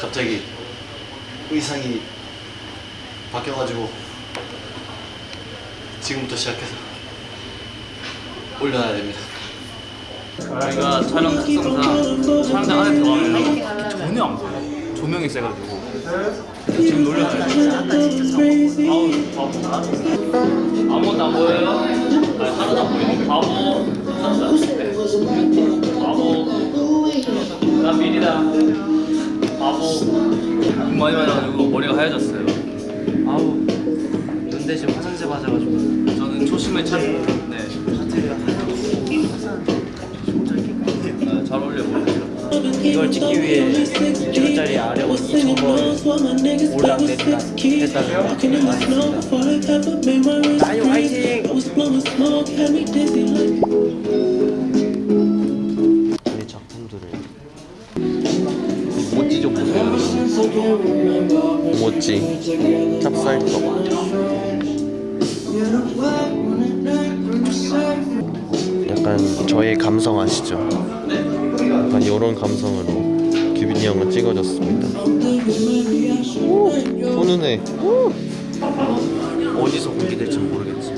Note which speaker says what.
Speaker 1: 갑자기 의상이 바뀌어가지고 지금부터 시작해서 올려놔야 됩니다.
Speaker 2: 저희가 촬영 특성상 촬영장 안에 들어가면 전혀 안 보여요. 조명이 세가지고 지금 놀려줘요. 아우 바보다. 아무것도 안 보여요? 아니 하나도 안 보여. 바보. 바보. 나 미리다. 바보. 눈 많이 맞아가지고 머리가 하얘졌어요. 아우
Speaker 1: 눈 대신 화장실 맞아가지고
Speaker 2: 저는 초심을 찾. 네. 아, 잘 어울려 보여요.
Speaker 1: 이걸 찍기 위해 2천짜리 아래원 2,000번 올라내리다 했다는 맞습니다. 나유 화이팅! 제 작품들을
Speaker 3: 좀 보세요. 모찌 찹쌀떡. 약간 저의 감성 아시죠? 약간 이런 감성으로 규빈이 형은 찍어줬습니다. 오. 오.
Speaker 1: 어디서 공개될지 모르겠지